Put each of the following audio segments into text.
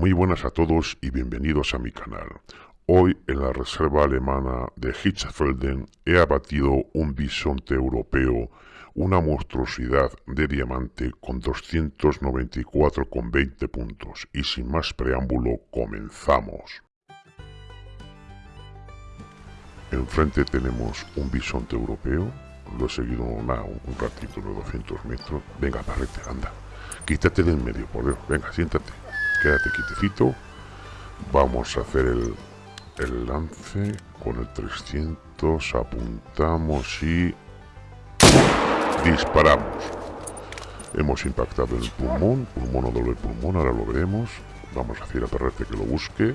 Muy buenas a todos y bienvenidos a mi canal. Hoy en la reserva alemana de Hitzfelden he abatido un bisonte europeo, una monstruosidad de diamante con 294,20 puntos. Y sin más preámbulo, comenzamos. Enfrente tenemos un bisonte europeo, lo he seguido un ratito, de 200 metros. Venga, parrete, anda. Quítate del medio, por Dios. Venga, siéntate quédate quietecito. Vamos a hacer el, el lance con el 300. Apuntamos y disparamos. Hemos impactado el pulmón, pulmón o doble pulmón, ahora lo veremos. Vamos a hacer a Perrete que lo busque.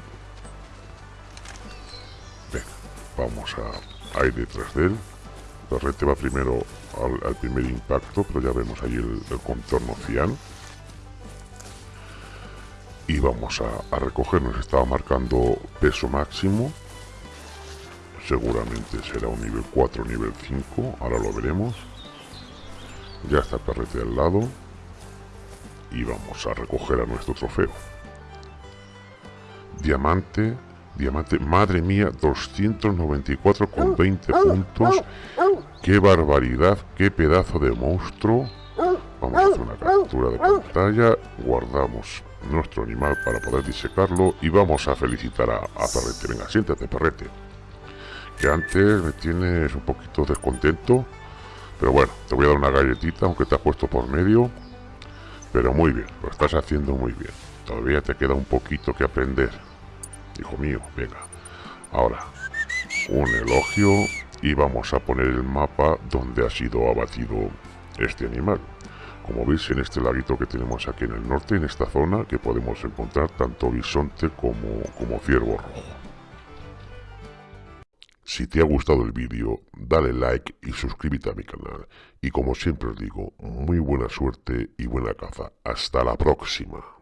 Vamos a, ir detrás de él. Perrete va primero al, primer impacto, pero ya vemos ahí el, el contorno cian y vamos a, recoger, nos estaba marcando peso máximo. Seguramente será un nivel 4 nivel 5 ahora lo veremos. Ya está el perrete al lado. Y vamos a recoger a nuestro trofeo. Diamante diamante madre mía 294 con 20 puntos. qué barbaridad qué pedazo de monstruo vamos a hacer una captura de pantalla guardamos nuestro animal para poder disecarlo y vamos a felicitar a, Perrete. Venga, siéntate, Perrete. Que antes me tienes un poquito descontento, pero bueno, te voy a dar una galletita, aunque te has puesto por medio. Pero muy bien, lo estás haciendo muy bien. Todavía te queda un poquito que aprender. Hijo mío, venga. Ahora, un elogio y vamos a poner el mapa donde ha sido abatido este animal como veis en este laguito que tenemos aquí en el norte, en esta zona, que podemos encontrar tanto bisonte como, como ciervo rojo. Si te ha gustado el vídeo, dale like y suscríbete a mi canal. Y como siempre os digo, muy buena suerte y buena caza. Hasta la próxima.